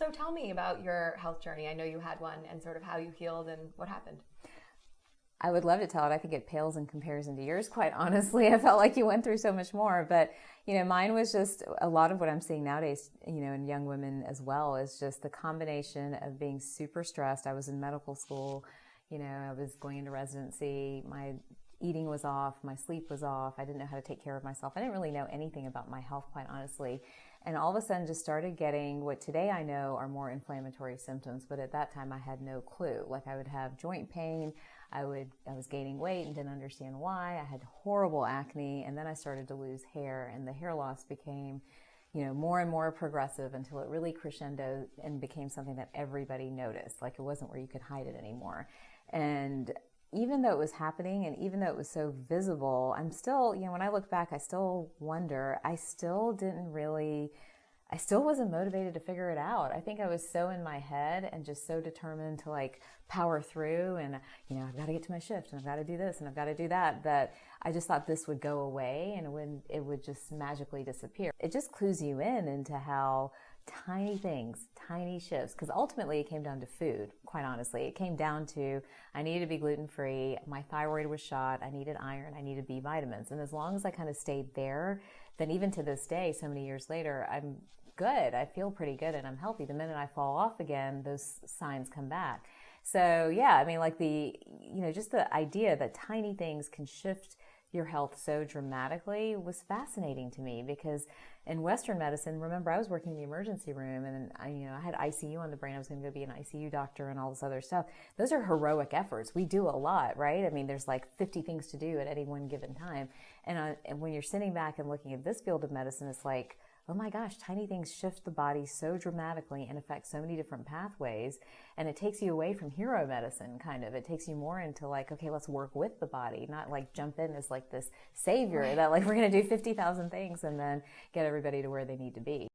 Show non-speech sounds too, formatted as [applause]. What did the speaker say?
So tell me about your health journey. I know you had one and sort of how you healed and what happened. I would love to tell it. I think it pales in comparison to yours, quite honestly. [laughs] I felt like you went through so much more. But, you know, mine was just a lot of what I'm seeing nowadays, you know, in young women as well, is just the combination of being super stressed. I was in medical school, you know, I was going into residency. My eating was off, my sleep was off. I didn't know how to take care of myself. I didn't really know anything about my health, quite honestly. And all of a sudden just started getting what today I know are more inflammatory symptoms, but at that time I had no clue. Like I would have joint pain, I would I was gaining weight and didn't understand why. I had horrible acne and then I started to lose hair and the hair loss became you know more and more progressive until it really crescendoed and became something that everybody noticed like it wasn't where you could hide it anymore and even though it was happening and even though it was so visible i'm still you know when i look back i still wonder i still didn't really I still wasn't motivated to figure it out. I think I was so in my head and just so determined to like power through and, you know, I've got to get to my shift and I've got to do this and I've got to do that, that I just thought this would go away and it would, it would just magically disappear. It just clues you in into how tiny things, tiny shifts, because ultimately it came down to food, quite honestly. It came down to I needed to be gluten free, my thyroid was shot, I needed iron, I needed B vitamins. And as long as I kind of stayed there, then even to this day, so many years later, I'm good. I feel pretty good and I'm healthy. The minute I fall off again, those signs come back. So yeah, I mean, like the, you know, just the idea that tiny things can shift your health so dramatically was fascinating to me because in Western medicine, remember I was working in the emergency room and I, you know, I had ICU on the brain. I was going to go be an ICU doctor and all this other stuff. Those are heroic efforts. We do a lot, right? I mean, there's like 50 things to do at any one given time. And, uh, and when you're sitting back and looking at this field of medicine, it's like, oh my gosh, tiny things shift the body so dramatically and affect so many different pathways. And it takes you away from hero medicine, kind of. It takes you more into like, okay, let's work with the body, not like jump in as like this savior that like we're going to do 50,000 things and then get everybody to where they need to be.